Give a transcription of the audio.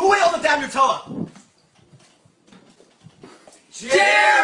Who ate all the damn Nutella? Cheers! Y'all